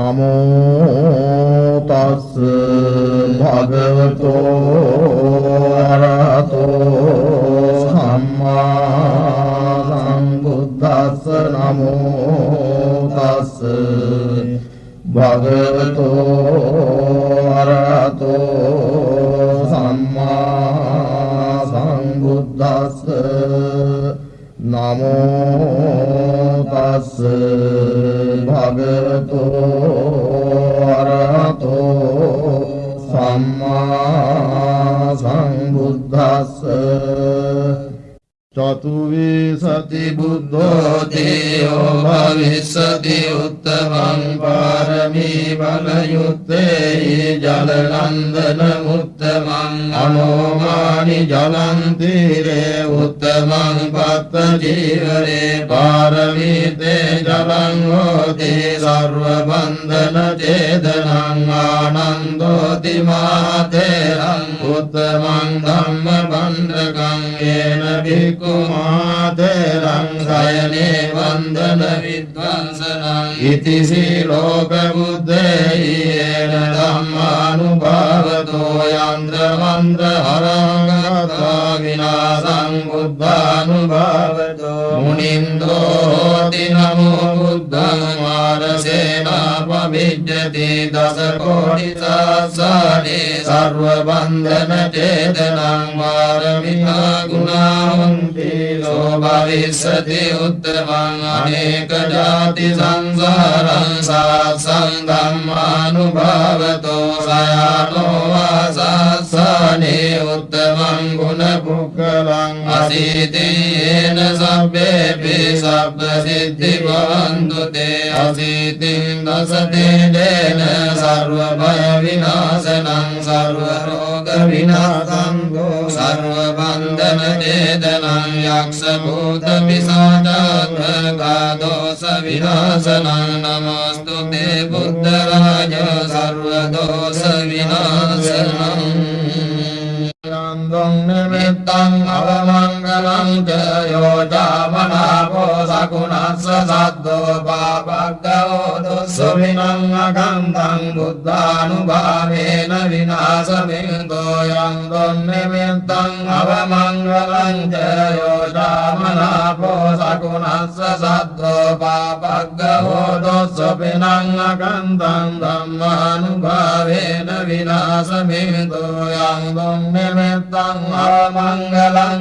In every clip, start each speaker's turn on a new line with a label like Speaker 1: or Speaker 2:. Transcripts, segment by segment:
Speaker 1: නමෝ තස් භගවතෝ අරහතෝ සම්මා සම්බුද්දස්ස නමෝ තස් භගවතෝ අරහතෝ සම්මා සම්බුද්දස්ස නමෝ තස් භගවතු අරහතෝ සම්මා සංබුද්දස්ස චතුවේ සති බුද්ධෝ දේයෝ භවිස්සති උත්තමං පාරමී බලයුත්තේ ජලනන්දන උත්තමං අනෝමානි ජලන්තීරේ උත්තමං පත්ත ජීවරේ පාරමීතේ ජලං හෝති සර්ව බන්ධන චේදනං ආනන්දෝති මාතේරං උත්තමං ධම්ම බණ්ඩකං ඒන භික්ඛු කුමාතරං සයනේ වන්දන විද්වංසනං ඉති සීලෝක බුද්දේයේන ධම්මානුභාවතෝ යන්ත්‍ර මන්ත්‍ර හරංගතා විනාසං බුද්ධානුභාවතෝ මුනින්දෝ හෝති නමෝ බුද්ධං මාරසේනා පවිජ්ජති දස කෝටි සාසනේ සර්ව බන්ධන චේතනං මාරමිතා ගුණා හොන්ති සෝ භවිස්සති උත්තමං අනේක ජාති සංසාරං සාසං ධම්මානුභාවතෝ සයානෝ වාසස්සනේ උත්තමං ගුණ පුක්කලං අසීතියේන සබ්බේපි සබ්බ සිද්ධි භවන්තු තේ අසීතින් දසතේන සර්ව භය විනාශනං සර්ව රෝග විනාශං සර්ව බන්ධන චේදනං යක්ෂ භූත පිසාචාත්මකා දෝස විනාශනං නමස්තු තේ බුද්ධ රාජ සර්ව දෝස විනාශනං मनो नास् සද්දෝ පාපග්ගෝ දුස්සවිනං අකන්තං බුද්ධානුභාවේන විනාශමින්දෝ යන්දං නිමිත්තං අවමංගලං ච යෝජාමනාපෝ සකුණස්ස සද්දෝ පාපග්ගෝ දුස්සවිනං අකන්තං ධම්මානුභාවේන විනාශමින්දෝ යන්දං නිමිත්තං ආමංගලං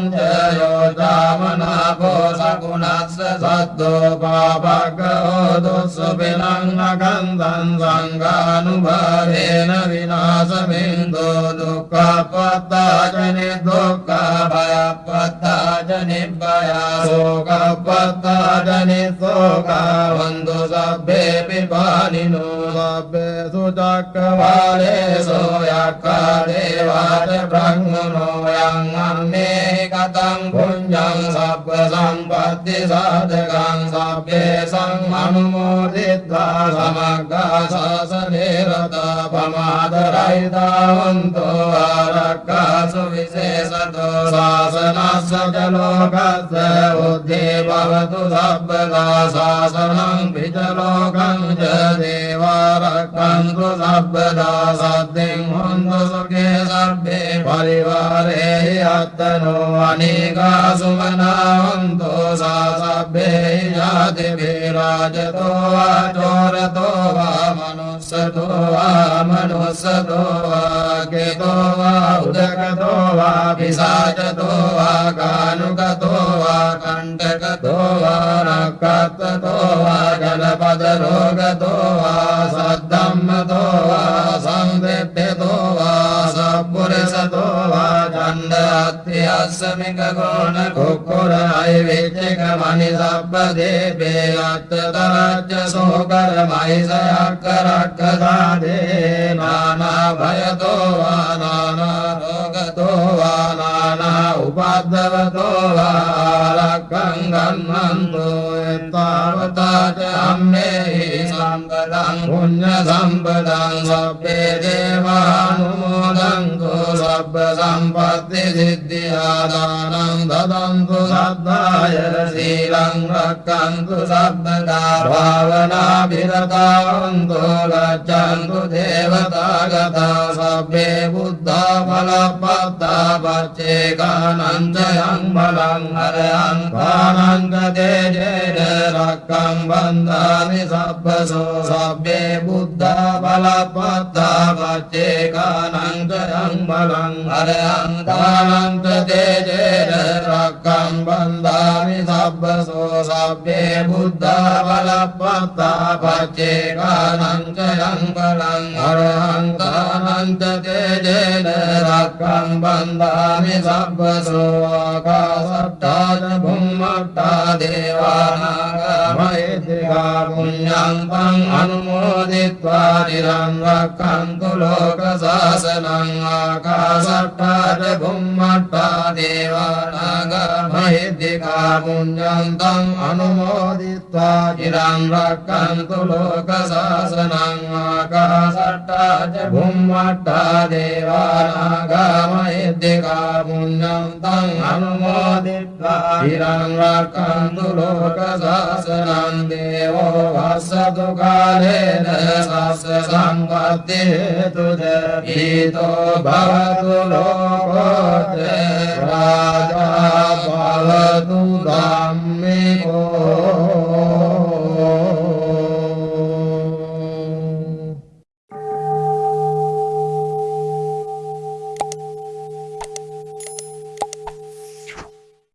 Speaker 1: ච යෝජාමනාපෝ සකුණස්ස සද්දෝ පාපග්ගෝ දුස්සුපිනං අකන්දං සංඝානුභාවේන විනාශමින්දෝ දුක්ඛපත්තාජනි දුක්ඛ භයපත්තාජනි භය සෝකපත්තාජනි සෝක වන්දු සබ්බේ පිපානිනෝ සබ්බේසු චක්කවාලේසෝ යක්ඛා දේවාට බ්‍රහ්මනෝ යං අම්මේ කතං පුඤ්ඤං සබ්බ සම්පත්ති සාධකං සබ්බේ සංඅනුමෝදිත්වා සමග්ගා සාසනේ රතා පමාදරයිතාවන්තෝ ආරක්ඛාසු විශේෂතෝ ශාසනස්ස චලෝකස්ස උද්ධේ භවතු සබ්බදා ශාසනං පිචලෝකං ච දේවාරක්ඛන්තු සබ්බදා සද්දෙන් හොන්තු परिवार अत्तनो अनेका सुमनावन्तो सा सभ्ये जातिभिराजतो वा चोरतो वा मनुष्यतो वा मनुष्यतो वा केतो वा उदकतो वा पिशाचतो वा कानुकतो वा कण्टकतो वा नक्कतो वा जलपदरोगतो वा सद्धम्मतो वा समगोणकुकुराय वेद्यकमनिसपदेवे अत्रतराज्यसोकरमयि सयाकराकराधे नानाभयतो वा नानारोगतो वा नाना उपाद्रवतो च अम्ने सम्पदम् पुण्यसम्पदम् सभ्ये देवानुमोदन्तु सर्वसम्पत्तिसिद्धियादानम् ददन्तु शब्दाय शीलम् रक्षन्तु शब्ददा भावनाभिरतान्तु गच्छन्तु देवतागता सभ्ये बुद्धाफलपत्ता पच्चेकानञ्जयन् සබ්බේ දේවානුමෝදන්තු රක්කන්තු සබ්බ සම්පත්ති සිද්ධියා දානං දදන්තු සද්ධාය සීලං රක්කන්තු සබ්බදා භාවනා විරතාවන්තු ගච්ඡන්තු දේවතාගතා සබ්බේ බුද්ධා බලප්පත්තා පච්චේකානන්තයං බලං හරයං කානං තේජේන රක්කං බන්ධාමි සබ්බසෝ සබ්බේ බුද්ධා බලප්පත්තා පච්චේකානන්තයං බලං හරයං කානං තේජේන රක්කං බන්ධාමි සබ්බසෝ සබ්බේ බුද්ධා බලප්පත්තා පච්චේ කානංකයං බලං අරහං කානන්ත තේජේන රක්ඛං බන්දාමි සබ්බසෝ ආකාසට්ඨාන භුම්මට්ඨා දේවානාගමයිතිකා පුඤ්ඤං පං අනුමෝදිත්වා නිරං රක්ඛන්තු ලෝක සාසනං ආකාසට්ඨාන භුම්මට්ඨා දේවානාගමයිතිකා පුඤ්ඤං තං අනුමෝදිත්වා තිරං රක්ඛන්තු ලෝක සාසනං ආකාසට්ටාන බුම්මට්ටා දේවානාගා මහිද්దికා පුඤ්ඤං තං අනුමෝදිත්වා තිරං රක්ඛන්තු ලෝක සාසනං දේවෝ වස්සතු කාලේන සස්ස සම්පත්ති හේතුද ඊතෝ භවතු ලෝකෝත රාජා භවතු ධම්මේ